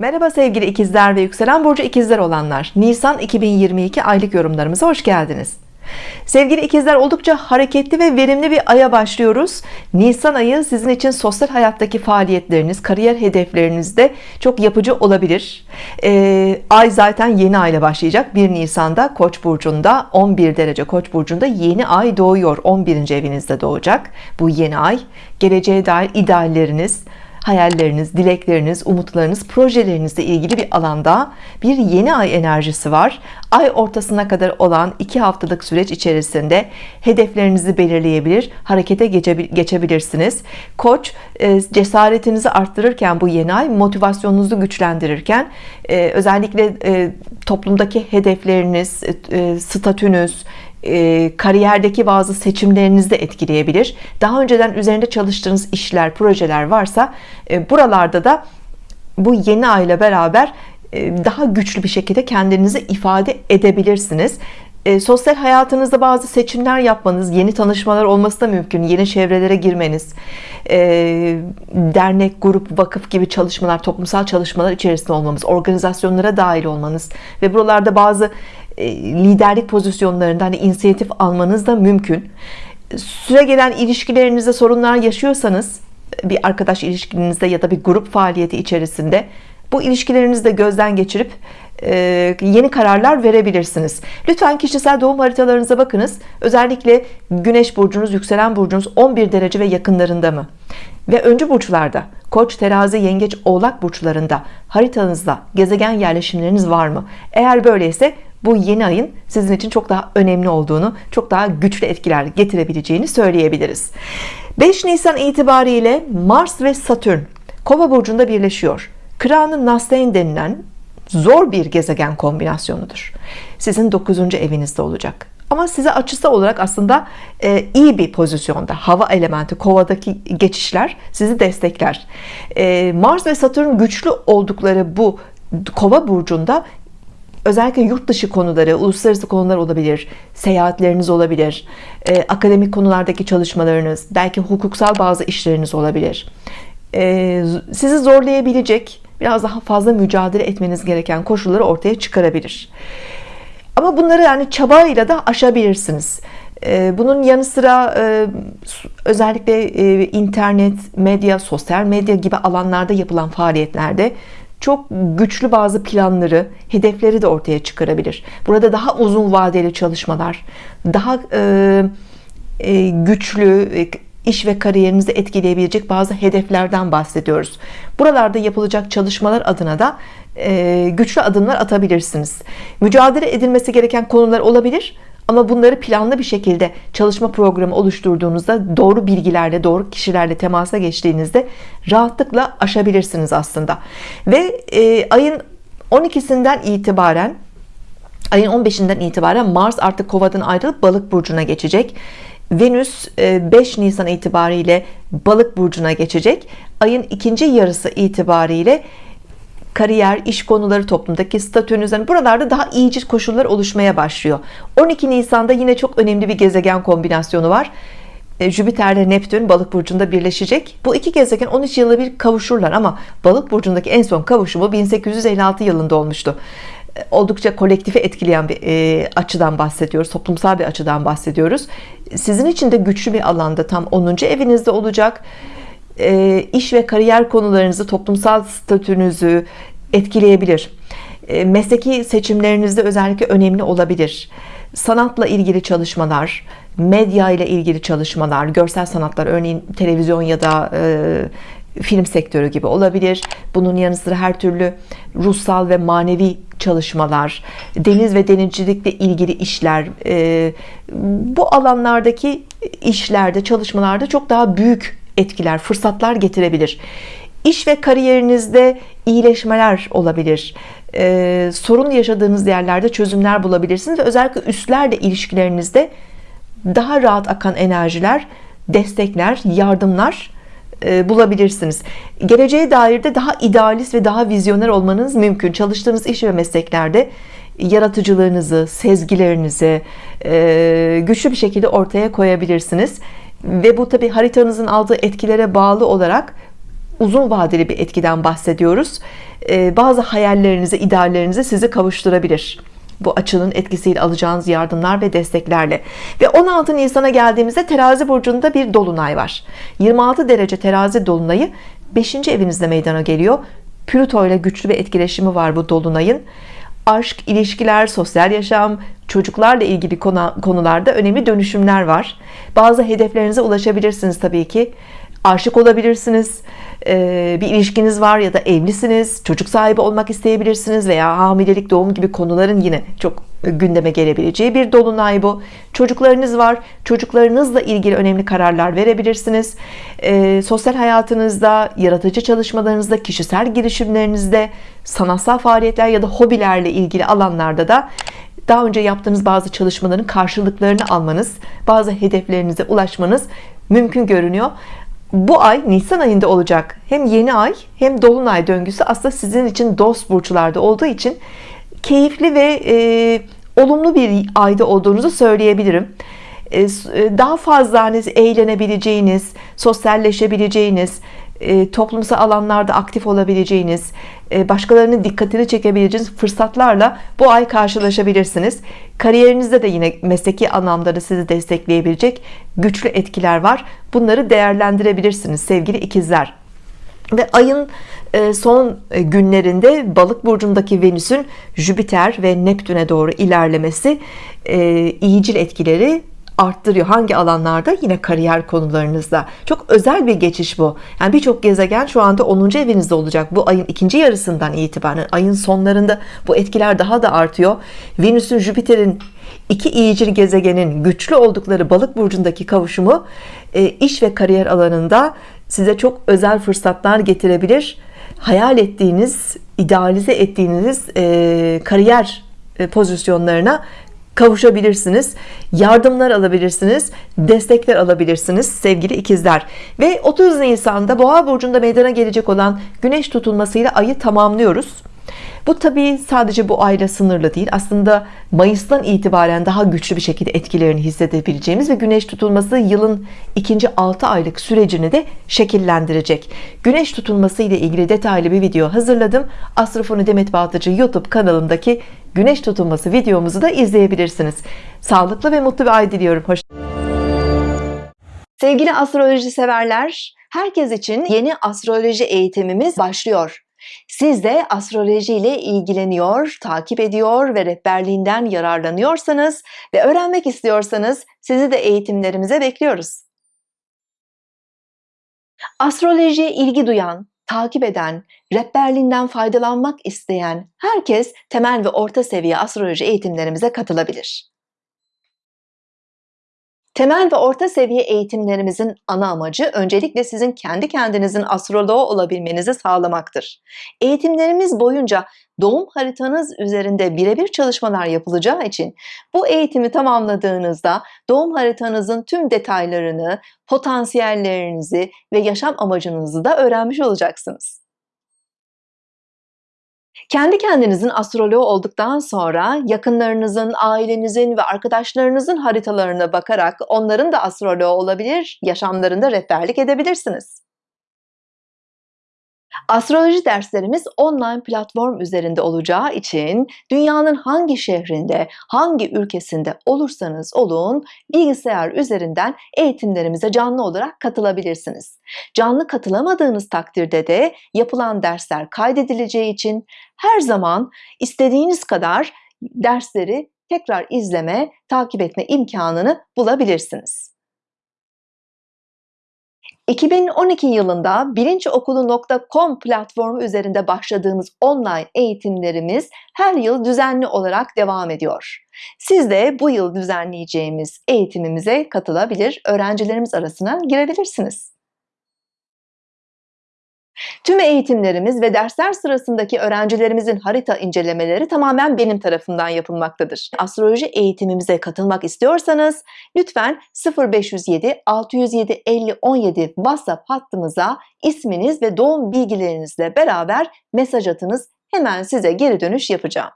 Merhaba sevgili ikizler ve yükselen burcu ikizler olanlar. Nisan 2022 aylık yorumlarımıza hoş geldiniz. Sevgili ikizler oldukça hareketli ve verimli bir aya başlıyoruz. Nisan ayı sizin için sosyal hayattaki faaliyetleriniz kariyer hedeflerinizde çok yapıcı olabilir. Ee, Ay zaten yeni ayla başlayacak. 1 Nisan'da Koç burcunda 11 derece Koç burcunda yeni ay doğuyor. 11. evinizde doğacak bu yeni ay. Geleceğe dair idealleriniz hayalleriniz, dilekleriniz, umutlarınız, projelerinizle ilgili bir alanda bir yeni ay enerjisi var. Ay ortasına kadar olan iki haftalık süreç içerisinde hedeflerinizi belirleyebilir, harekete geçebilirsiniz. Koç e, cesaretinizi arttırırken bu yeni ay motivasyonunuzu güçlendirirken e, özellikle e, toplumdaki hedefleriniz, statünüz, e, kariyerdeki bazı seçimlerinizi de etkileyebilir. Daha önceden üzerinde çalıştığınız işler projeler varsa e, buralarda da bu yeni ay beraber e, daha güçlü bir şekilde kendinizi ifade edebilirsiniz. E, sosyal hayatınızda bazı seçimler yapmanız yeni tanışmalar olması da mümkün. Yeni çevrelere girmeniz dernek grup vakıf gibi çalışmalar toplumsal çalışmalar içerisinde olmamız organizasyonlara dahil olmanız ve buralarda bazı liderlik pozisyonlarında hani inisiyatif almanız da mümkün. Süre gelen ilişkilerinizde sorunlar yaşıyorsanız bir arkadaş ilişkinizde ya da bir grup faaliyeti içerisinde bu ilişkilerinizi de gözden geçirip e, yeni kararlar verebilirsiniz. Lütfen kişisel doğum haritalarınıza bakınız. Özellikle güneş burcunuz yükselen burcunuz 11 derece ve yakınlarında mı ve öncü burçlarda koç terazi yengeç oğlak burçlarında haritanızda gezegen yerleşimleriniz var mı? Eğer böyleyse bu yeni ayın sizin için çok daha önemli olduğunu çok daha güçlü etkiler getirebileceğini söyleyebiliriz. 5 Nisan itibariyle Mars ve Satürn kova burcunda birleşiyor. Kıranın Nasteyn denilen zor bir gezegen kombinasyonudur. Sizin 9. evinizde olacak ama size açısı olarak aslında e, iyi bir pozisyonda hava elementi kovadaki geçişler sizi destekler. E, Mars ve Satürn güçlü oldukları bu kova burcunda özellikle yurt dışı konuları uluslararası konular olabilir seyahatleriniz olabilir e, akademik konulardaki çalışmalarınız belki hukuksal bazı işleriniz olabilir. E, sizi zorlayabilecek biraz daha fazla mücadele etmeniz gereken koşulları ortaya çıkarabilir ama bunları yani çabayla da aşabilirsiniz. E, bunun yanı sıra e, özellikle e, internet medya sosyal medya gibi alanlarda yapılan faaliyetlerde çok güçlü bazı planları hedefleri de ortaya çıkarabilir. Burada daha uzun vadeli çalışmalar daha güçlü iş ve kariyerinizi etkileyebilecek bazı hedeflerden bahsediyoruz. Buralarda yapılacak çalışmalar adına da e, güçlü adımlar atabilirsiniz. Mücadele edilmesi gereken konular olabilir ama bunları planlı bir şekilde çalışma programı oluşturduğunuzda doğru bilgilerle doğru kişilerle temasa geçtiğinizde rahatlıkla aşabilirsiniz aslında. Ve e, ayın 12'sinden itibaren ayın 15'inden itibaren Mars artık kovadan ayrılıp balık burcuna geçecek Venüs 5 e, Nisan itibariyle balık burcuna geçecek. Ayın ikinci yarısı itibariyle kariyer iş konuları toplumdaki statünüzden buralarda daha iyice koşullar oluşmaya başlıyor. 12 Nisan'da yine çok önemli bir gezegen kombinasyonu var. E, Jüpiter ile Neptün balık burcunda birleşecek. Bu iki gezegen 13 yılda bir kavuşurlar ama balık burcundaki en son kavuşumu 1856 yılında olmuştu oldukça kolektifi etkileyen bir e, açıdan bahsediyoruz toplumsal bir açıdan bahsediyoruz. Sizin için de güçlü bir alanda tam 10. evinizde olacak. E, iş ve kariyer konularınızı toplumsal statünüzü etkileyebilir. E, mesleki seçimlerinizde özellikle önemli olabilir. Sanatla ilgili çalışmalar medya ile ilgili çalışmalar görsel sanatlar örneğin televizyon ya da e, film sektörü gibi olabilir. Bunun yanı sıra her türlü ruhsal ve manevi çalışmalar deniz ve denizcilikle ilgili işler e, bu alanlardaki işlerde çalışmalarda çok daha büyük etkiler fırsatlar getirebilir. İş ve kariyerinizde iyileşmeler olabilir. Ee, sorun yaşadığınız yerlerde çözümler bulabilirsiniz ve özellikle üstlerle ilişkilerinizde daha rahat akan enerjiler destekler yardımlar bulabilirsiniz. Geleceğe dair de daha idealist ve daha vizyoner olmanız mümkün. Çalıştığınız iş ve mesleklerde yaratıcılığınızı sezgilerinizi e, güçlü bir şekilde ortaya koyabilirsiniz. Ve bu tabi haritanızın aldığı etkilere bağlı olarak uzun vadeli bir etkiden bahsediyoruz. Ee, bazı hayallerinizi ideallerinizi sizi kavuşturabilir bu açının etkisiyle alacağınız yardımlar ve desteklerle ve 16 Nisan'a geldiğimizde terazi burcunda bir dolunay var 26 derece terazi dolunayı 5. evinizde meydana geliyor Plüto ile güçlü bir etkileşimi var bu dolunayın aşk, ilişkiler, sosyal yaşam, çocuklarla ilgili konularda önemli dönüşümler var. Bazı hedeflerinize ulaşabilirsiniz tabii ki. Aşık olabilirsiniz, bir ilişkiniz var ya da evlisiniz, çocuk sahibi olmak isteyebilirsiniz veya hamilelik, doğum gibi konuların yine çok gündeme gelebileceği bir dolunay bu. Çocuklarınız var, çocuklarınızla ilgili önemli kararlar verebilirsiniz. E, sosyal hayatınızda, yaratıcı çalışmalarınızda, kişisel girişimlerinizde, sanatsal faaliyetler ya da hobilerle ilgili alanlarda da daha önce yaptığınız bazı çalışmaların karşılıklarını almanız, bazı hedeflerinize ulaşmanız mümkün görünüyor bu ay Nisan ayında olacak. Hem yeni ay hem dolunay döngüsü aslında sizin için dost burçlarda olduğu için keyifli ve e, olumlu bir ayda olduğunuzu söyleyebilirim. E, e daha fazla hani eğlenebileceğiniz sosyalleşebileceğiniz e, toplumsal alanlarda aktif olabileceğiniz e, başkalarının dikkatini çekebileceğiniz fırsatlarla bu ay karşılaşabilirsiniz. Kariyerinizde de yine mesleki anlamda da sizi destekleyebilecek güçlü etkiler var. Bunları değerlendirebilirsiniz sevgili ikizler. Ve ayın e, son günlerinde balık burcundaki Venüs'ün Jüpiter ve Neptün'e doğru ilerlemesi iyicil etkileri arttırıyor. Hangi alanlarda? Yine kariyer konularınızda. Çok özel bir geçiş bu. Yani birçok gezegen şu anda 10. evinizde olacak. Bu ayın ikinci yarısından itibaren ayın sonlarında bu etkiler daha da artıyor. Venüs'ün Jüpiter'in iki iyicil gezegenin güçlü oldukları balık burcundaki kavuşumu e, iş ve kariyer alanında size çok özel fırsatlar getirebilir. Hayal ettiğiniz idealize ettiğiniz e, kariyer e, pozisyonlarına kavuşabilirsiniz yardımlar alabilirsiniz destekler alabilirsiniz sevgili ikizler. Ve 30 Nisan'da boğa burcunda meydana gelecek olan güneş tutulmasıyla ayı tamamlıyoruz. Bu tabi sadece bu ayla sınırlı değil. Aslında Mayıs'tan itibaren daha güçlü bir şekilde etkilerini hissedebileceğimiz ve güneş tutulması yılın ikinci 6 aylık sürecini de şekillendirecek. Güneş tutulması ile ilgili detaylı bir video hazırladım. Astrofonu Demet Baltacı YouTube kanalımdaki güneş tutulması videomuzu da izleyebilirsiniz. Sağlıklı ve mutlu bir ay diliyorum. Hoş Sevgili astroloji severler herkes için yeni astroloji eğitimimiz başlıyor. Siz de astroloji ile ilgileniyor, takip ediyor ve rehberliğinden yararlanıyorsanız ve öğrenmek istiyorsanız sizi de eğitimlerimize bekliyoruz. Astrolojiye ilgi duyan, takip eden, rehberliğinden faydalanmak isteyen herkes temel ve orta seviye astroloji eğitimlerimize katılabilir. Temel ve orta seviye eğitimlerimizin ana amacı öncelikle sizin kendi kendinizin astroloğu olabilmenizi sağlamaktır. Eğitimlerimiz boyunca doğum haritanız üzerinde birebir çalışmalar yapılacağı için bu eğitimi tamamladığınızda doğum haritanızın tüm detaylarını, potansiyellerinizi ve yaşam amacınızı da öğrenmiş olacaksınız. Kendi kendinizin astroloğu olduktan sonra yakınlarınızın, ailenizin ve arkadaşlarınızın haritalarına bakarak onların da astroloğu olabilir, yaşamlarında rehberlik edebilirsiniz. Astroloji derslerimiz online platform üzerinde olacağı için dünyanın hangi şehrinde, hangi ülkesinde olursanız olun bilgisayar üzerinden eğitimlerimize canlı olarak katılabilirsiniz. Canlı katılamadığınız takdirde de yapılan dersler kaydedileceği için her zaman istediğiniz kadar dersleri tekrar izleme, takip etme imkanını bulabilirsiniz. 2012 yılında bilinçokulu.com platformu üzerinde başladığımız online eğitimlerimiz her yıl düzenli olarak devam ediyor. Siz de bu yıl düzenleyeceğimiz eğitimimize katılabilir, öğrencilerimiz arasına girebilirsiniz. Tüm eğitimlerimiz ve dersler sırasındaki öğrencilerimizin harita incelemeleri tamamen benim tarafından yapılmaktadır. Astroloji eğitimimize katılmak istiyorsanız lütfen 0507 607 50 17 WhatsApp hattımıza isminiz ve doğum bilgilerinizle beraber mesaj atınız. Hemen size geri dönüş yapacağım.